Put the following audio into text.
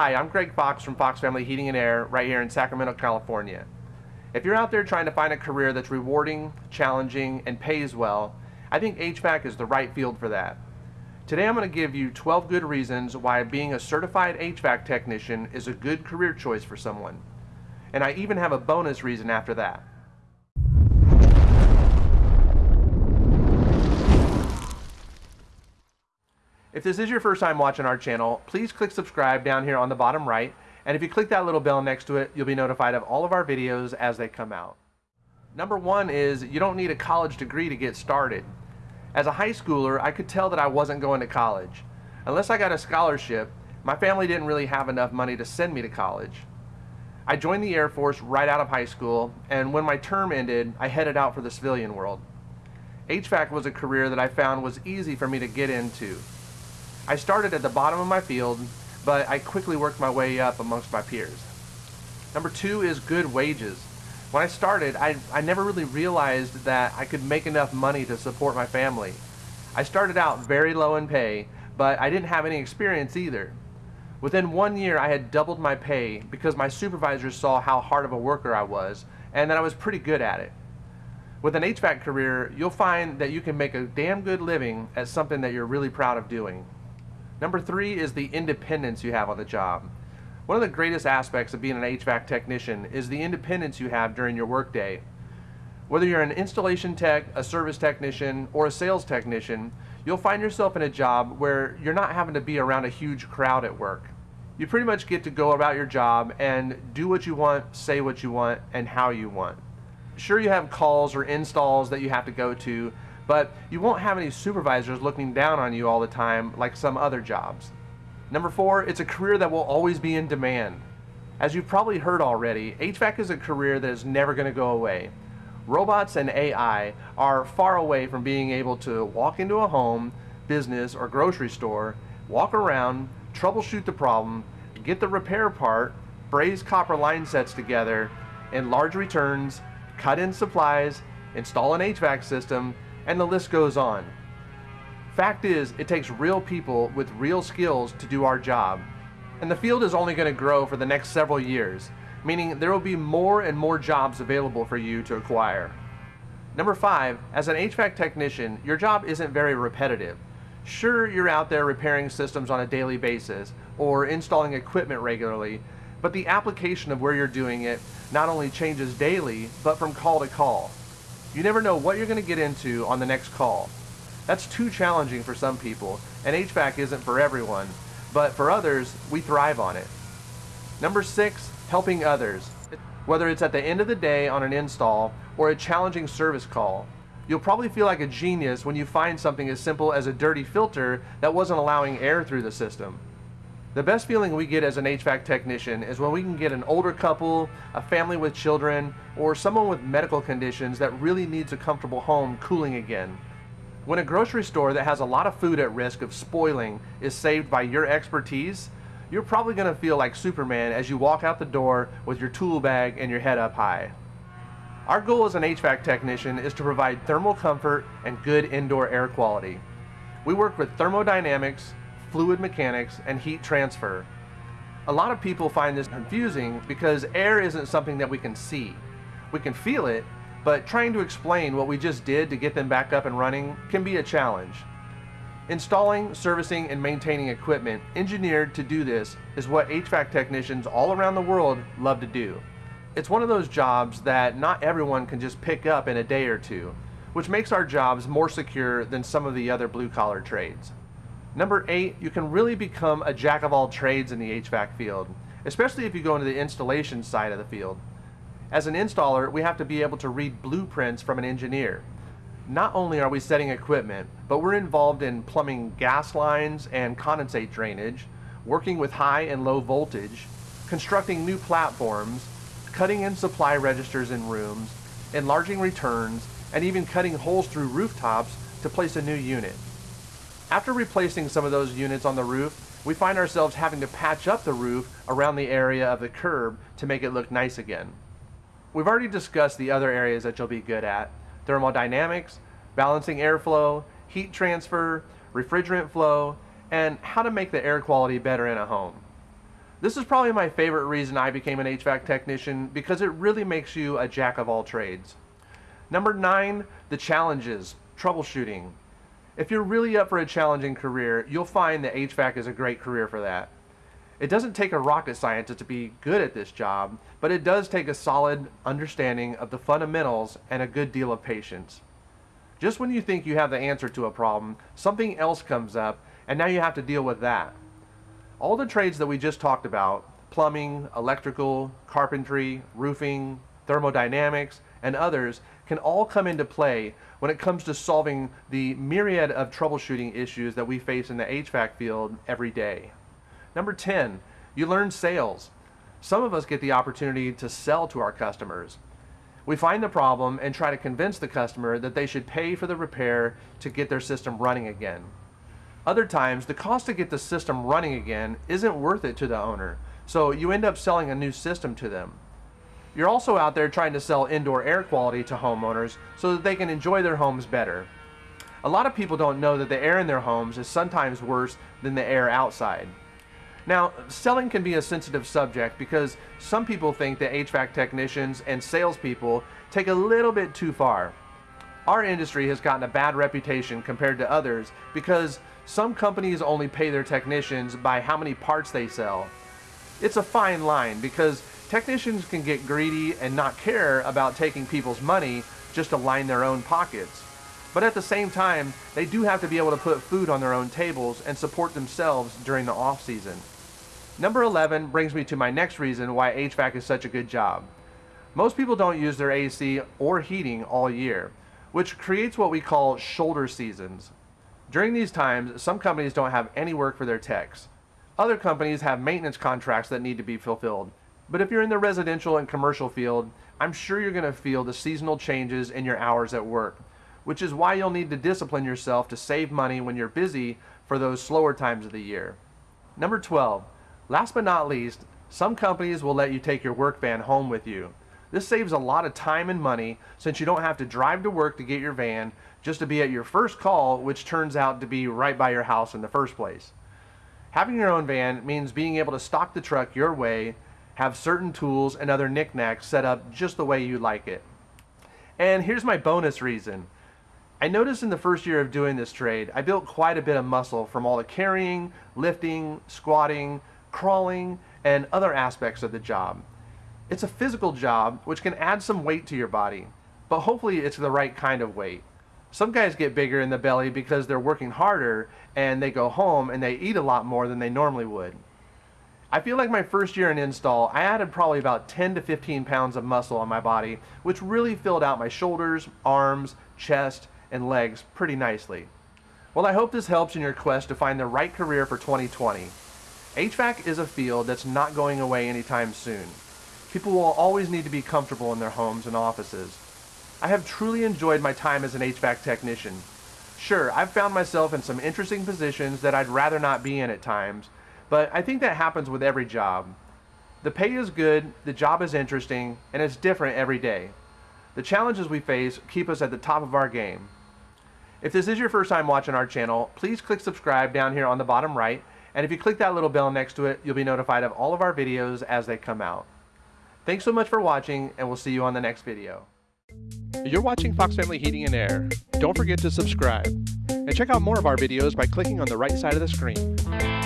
Hi, I'm Greg Fox from Fox Family Heating and Air right here in Sacramento, California. If you're out there trying to find a career that's rewarding, challenging, and pays well, I think HVAC is the right field for that. Today I'm going to give you 12 good reasons why being a certified HVAC technician is a good career choice for someone. And I even have a bonus reason after that. If this is your first time watching our channel, please click subscribe down here on the bottom right. And if you click that little bell next to it, you'll be notified of all of our videos as they come out. Number one is you don't need a college degree to get started. As a high schooler, I could tell that I wasn't going to college. Unless I got a scholarship, my family didn't really have enough money to send me to college. I joined the Air Force right out of high school, and when my term ended, I headed out for the civilian world. HVAC was a career that I found was easy for me to get into. I started at the bottom of my field, but I quickly worked my way up amongst my peers. Number two is good wages. When I started, I, I never really realized that I could make enough money to support my family. I started out very low in pay, but I didn't have any experience either. Within one year, I had doubled my pay because my supervisors saw how hard of a worker I was and that I was pretty good at it. With an HVAC career, you'll find that you can make a damn good living at something that you're really proud of doing. Number three is the independence you have on the job. One of the greatest aspects of being an HVAC technician is the independence you have during your workday. Whether you're an installation tech, a service technician, or a sales technician, you'll find yourself in a job where you're not having to be around a huge crowd at work. You pretty much get to go about your job and do what you want, say what you want, and how you want. Sure, you have calls or installs that you have to go to, but you won't have any supervisors looking down on you all the time like some other jobs. Number four, it's a career that will always be in demand. As you've probably heard already, HVAC is a career that is never going to go away. Robots and AI are far away from being able to walk into a home, business, or grocery store, walk around, troubleshoot the problem, get the repair part, braze copper line sets together, enlarge returns, cut in supplies, install an HVAC system, and the list goes on. Fact is, it takes real people with real skills to do our job. And the field is only going to grow for the next several years, meaning there will be more and more jobs available for you to acquire. Number five, as an HVAC technician, your job isn't very repetitive. Sure, you're out there repairing systems on a daily basis or installing equipment regularly, but the application of where you're doing it not only changes daily, but from call to call. You never know what you're going to get into on the next call. That's too challenging for some people, and HVAC isn't for everyone, but for others, we thrive on it. Number six, helping others. Whether it's at the end of the day on an install or a challenging service call, you'll probably feel like a genius when you find something as simple as a dirty filter that wasn't allowing air through the system. The best feeling we get as an HVAC technician is when we can get an older couple, a family with children, or someone with medical conditions that really needs a comfortable home cooling again. When a grocery store that has a lot of food at risk of spoiling is saved by your expertise, you're probably going to feel like Superman as you walk out the door with your tool bag and your head up high. Our goal as an HVAC technician is to provide thermal comfort and good indoor air quality. We work with thermodynamics, fluid mechanics, and heat transfer. A lot of people find this confusing because air isn't something that we can see. We can feel it, but trying to explain what we just did to get them back up and running can be a challenge. Installing, servicing, and maintaining equipment engineered to do this is what HVAC technicians all around the world love to do. It's one of those jobs that not everyone can just pick up in a day or two, which makes our jobs more secure than some of the other blue collar trades. Number eight, you can really become a jack of all trades in the HVAC field, especially if you go into the installation side of the field. As an installer, we have to be able to read blueprints from an engineer. Not only are we setting equipment, but we're involved in plumbing gas lines and condensate drainage, working with high and low voltage, constructing new platforms, cutting in supply registers in rooms, enlarging returns, and even cutting holes through rooftops to place a new unit. After replacing some of those units on the roof, we find ourselves having to patch up the roof around the area of the curb to make it look nice again. We've already discussed the other areas that you'll be good at. Thermodynamics, balancing airflow, heat transfer, refrigerant flow, and how to make the air quality better in a home. This is probably my favorite reason I became an HVAC technician because it really makes you a jack of all trades. Number nine, the challenges, troubleshooting. If you're really up for a challenging career, you'll find that HVAC is a great career for that. It doesn't take a rocket scientist to be good at this job, but it does take a solid understanding of the fundamentals and a good deal of patience. Just when you think you have the answer to a problem, something else comes up, and now you have to deal with that. All the trades that we just talked about, plumbing, electrical, carpentry, roofing, thermodynamics, and others, can all come into play when it comes to solving the myriad of troubleshooting issues that we face in the HVAC field every day. Number 10, you learn sales. Some of us get the opportunity to sell to our customers. We find the problem and try to convince the customer that they should pay for the repair to get their system running again. Other times, the cost to get the system running again isn't worth it to the owner, so you end up selling a new system to them. You're also out there trying to sell indoor air quality to homeowners so that they can enjoy their homes better. A lot of people don't know that the air in their homes is sometimes worse than the air outside. Now, selling can be a sensitive subject because some people think that HVAC technicians and salespeople take a little bit too far. Our industry has gotten a bad reputation compared to others because some companies only pay their technicians by how many parts they sell. It's a fine line because technicians can get greedy and not care about taking people's money just to line their own pockets. But at the same time, they do have to be able to put food on their own tables and support themselves during the off season. Number 11 brings me to my next reason why HVAC is such a good job. Most people don't use their AC or heating all year, which creates what we call shoulder seasons. During these times, some companies don't have any work for their techs. Other companies have maintenance contracts that need to be fulfilled. But if you're in the residential and commercial field, I'm sure you're going to feel the seasonal changes in your hours at work, which is why you'll need to discipline yourself to save money when you're busy for those slower times of the year. Number 12, last but not least, some companies will let you take your work van home with you. This saves a lot of time and money since you don't have to drive to work to get your van just to be at your first call, which turns out to be right by your house in the first place. Having your own van means being able to stock the truck your way, have certain tools and other knickknacks set up just the way you like it. And here's my bonus reason. I noticed in the first year of doing this trade, I built quite a bit of muscle from all the carrying, lifting, squatting, crawling, and other aspects of the job. It's a physical job which can add some weight to your body, but hopefully it's the right kind of weight. Some guys get bigger in the belly because they're working harder and they go home and they eat a lot more than they normally would. I feel like my first year in install, I added probably about 10 to 15 pounds of muscle on my body, which really filled out my shoulders, arms, chest, and legs pretty nicely. Well, I hope this helps in your quest to find the right career for 2020. HVAC is a field that's not going away anytime soon. People will always need to be comfortable in their homes and offices. I have truly enjoyed my time as an HVAC technician. Sure, I've found myself in some interesting positions that I'd rather not be in at times, but I think that happens with every job. The pay is good, the job is interesting, and it's different every day. The challenges we face keep us at the top of our game. If this is your first time watching our channel, please click subscribe down here on the bottom right, and if you click that little bell next to it, you'll be notified of all of our videos as they come out. Thanks so much for watching, and we'll see you on the next video. You're watching Fox Family Heating and Air. Don't forget to subscribe. And check out more of our videos by clicking on the right side of the screen.